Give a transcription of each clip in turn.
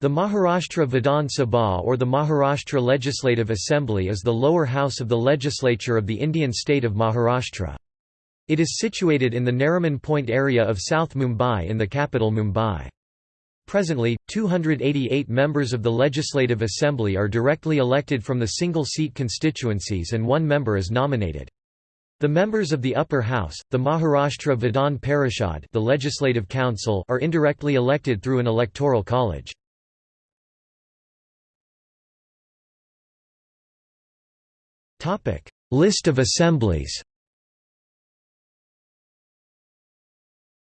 The Maharashtra Vidhan Sabha or the Maharashtra Legislative Assembly is the lower house of the legislature of the Indian state of Maharashtra. It is situated in the Nariman Point area of South Mumbai in the capital Mumbai. Presently, 288 members of the Legislative Assembly are directly elected from the single-seat constituencies and one member is nominated. The members of the upper house, the Maharashtra Vidhan Parishad the Legislative Council are indirectly elected through an electoral college. List of assemblies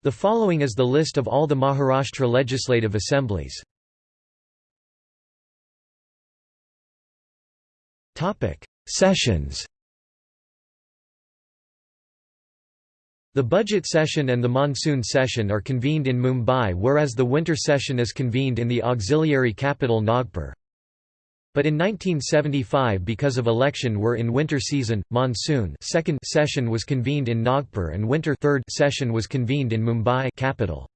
The following is the list of all the Maharashtra legislative assemblies. Topic: Sessions The budget session and the monsoon session are convened in Mumbai whereas the winter session is convened in the auxiliary capital Nagpur. But in 1975 because of election were in winter season, monsoon second session was convened in Nagpur and winter third session was convened in Mumbai capital.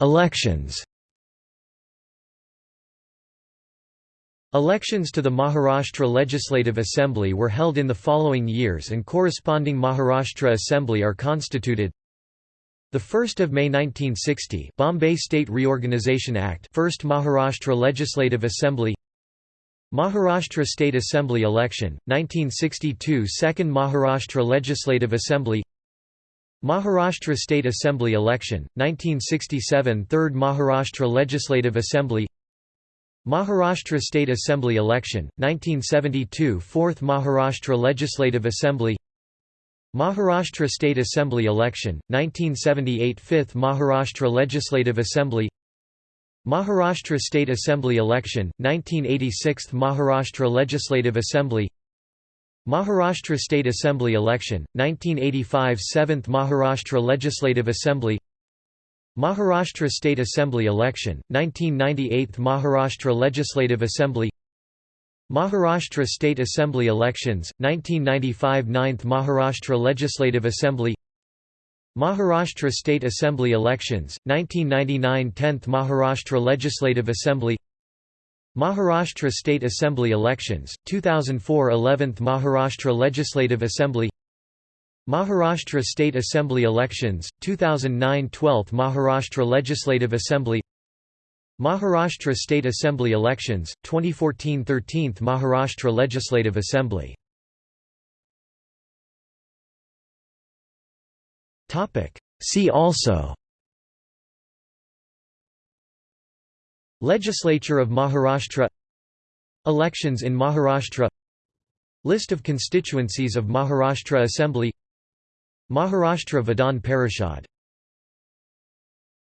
Elections Elections to the Maharashtra Legislative Assembly were held in the following years and corresponding Maharashtra Assembly are constituted the 1st of May 1960, Bombay State Reorganisation Act, First Maharashtra Legislative Assembly. Maharashtra State Assembly election, 1962 Second Maharashtra Legislative Assembly. Maharashtra State Assembly election, 1967 Third Maharashtra Legislative Assembly. Maharashtra State Assembly election, 1972 Fourth Maharashtra Legislative Assembly. Maharashtra State Assembly election, 1978 5th Maharashtra Legislative Assembly Maharashtra State Assembly election, 1986 Maharashtra Legislative Assembly Maharashtra State Assembly election, 1985 7th Maharashtra Legislative Assembly Maharashtra State Assembly election, 1998 Maharashtra Legislative Assembly Maharashtra State Assembly elections, 1995 9th Maharashtra Legislative Assembly Maharashtra State Assembly elections, 1999 10th Maharashtra Legislative Assembly Maharashtra State Assembly elections, 2004 11th Maharashtra Legislative Assembly Maharashtra State Assembly elections, 2009 12th Maharashtra Legislative Assembly Maharashtra State Assembly elections, 2014 13th Maharashtra Legislative Assembly. See also Legislature of Maharashtra Elections in Maharashtra List of constituencies of Maharashtra Assembly Maharashtra Vidhan Parishad